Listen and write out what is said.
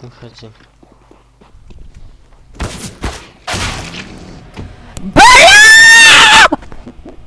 Выходи. Блин!